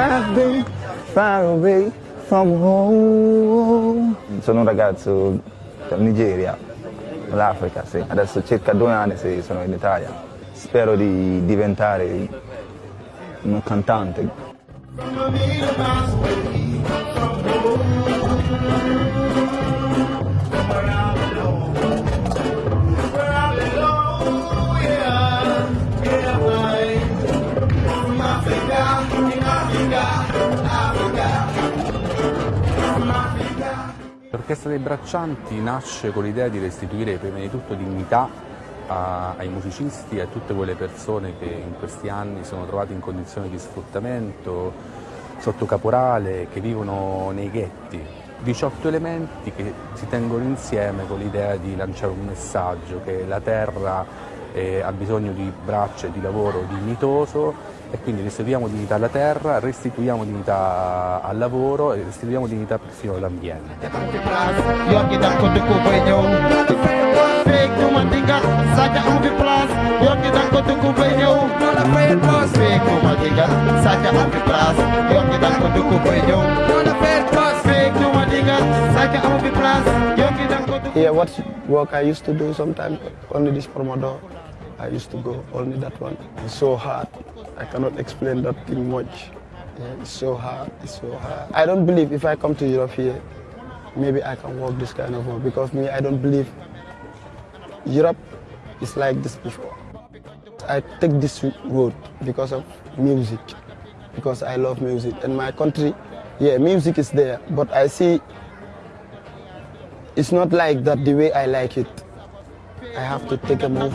I've been far away from home. Sono un ragazzo dal Nigeria, dall'Africa, sì. Adesso circa due anni sì, sono in Italia. Spero di diventare un cantante. L'Orchestra dei Braccianti nasce con l'idea di restituire prima di tutto dignità a, ai musicisti e a tutte quelle persone che in questi anni sono trovate in condizioni di sfruttamento, sotto caporale, che vivono nei ghetti. 18 elementi che si tengono insieme con l'idea di lanciare un messaggio che la terra eh, ha bisogno di braccia e di lavoro dignitoso e quindi restituiamo dignità alla terra, restituiamo dignità al lavoro e restituiamo dignità persino all'ambiente. Yeah, what work I used to do sometimes, only this Pomodoro. I used to go only that one. It's so hard. I cannot explain that thing much. Yeah, it's so hard, it's so hard. I don't believe if I come to Europe here, maybe I can work this kind of work because me, I don't believe Europe is like this before. I take this road because of music, because I love music. And my country, yeah, music is there, but I see it's not like that the way I like it. I have to take a move.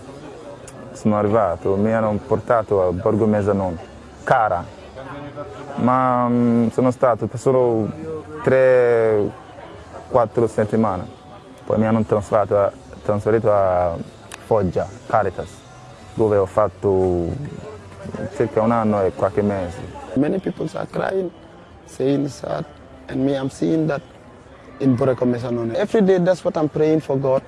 sono arrivato mi hanno portato a Borgo Mesanon, Cara, ma mm, sono stato per solo 3-4 settimane, poi mi hanno trasferito a, trasferito a Foggia, Caritas, dove ho fatto circa un anno e qualche mese. Many people are crying, saying sad, and me I'm seeing that in Borgo Mesanon. Every day that's what I'm praying for God.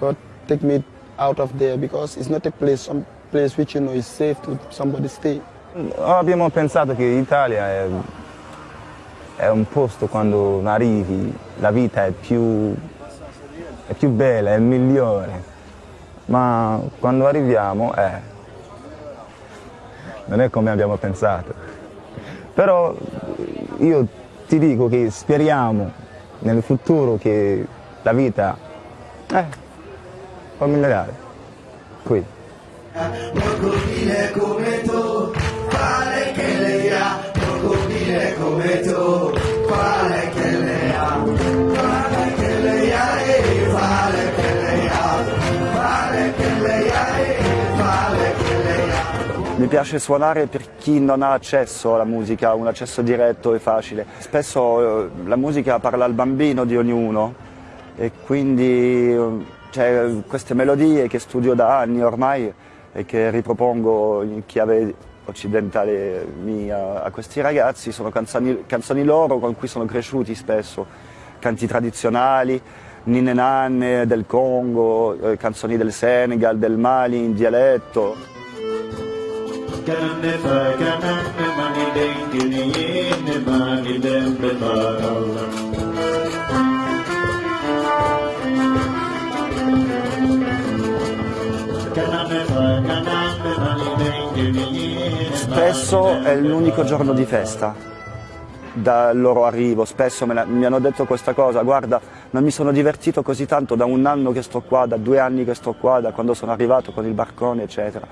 God take me out of there because it's not a place, some place which you know is safe to somebody stay. Abbiamo pensato che l'Italia è, è, un posto quando arrivi, la vita è più, è più bella, è migliore, ma quando arriviamo eh, non è come abbiamo pensato. Però io ti dico che speriamo nel futuro che la vita eh, può migliorare qui. Crocodile come tu, quale che lei ha, crocodile come tu, quale che lei ha, quale che lei ha, e quale che lei ha, quale che lei ha, e quale che lei ha. Mi piace suonare per chi non ha accesso alla musica, un accesso diretto e facile. Spesso eh, la musica parla al bambino di ognuno e quindi cioè, queste melodie che studio da anni ormai e che ripropongo in chiave occidentale mia a questi ragazzi sono canzoni, canzoni loro con cui sono cresciuti spesso, canti tradizionali, ninne nanne del Congo, eh, canzoni del Senegal, del Mali in dialetto. Spesso è l'unico giorno di festa dal loro arrivo, spesso la, mi hanno detto questa cosa, guarda non mi sono divertito così tanto da un anno che sto qua, da due anni che sto qua, da quando sono arrivato con il barcone eccetera.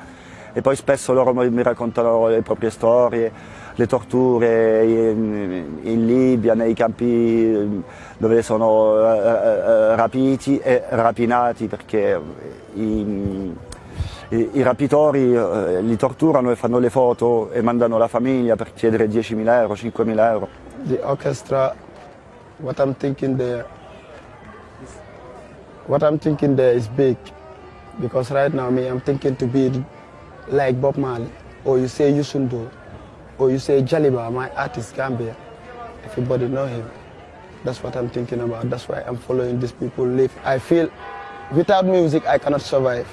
E poi spesso loro mi raccontano le proprie storie, le torture in, in Libia, nei campi dove sono uh, rapiti e rapinati perché i, i, i rapitori eh, li torturano e fanno le foto e mandano la famiglia per chiedere 10.000 euro, 5.000 euro. The orchestra, what I'm thinking there, what I'm thinking there is big. Because right now me, I'm thinking to be like Bob Marley, or you say Yusundo, or you say Jaliba, my artist Gambia. Everybody know him. That's what I'm thinking about. That's why I'm following these people live. I feel without music, I cannot survive.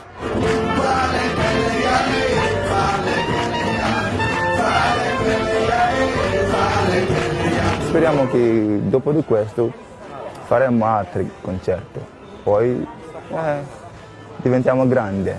Speriamo che dopo di questo faremo altri concerti, poi eh, diventiamo grandi.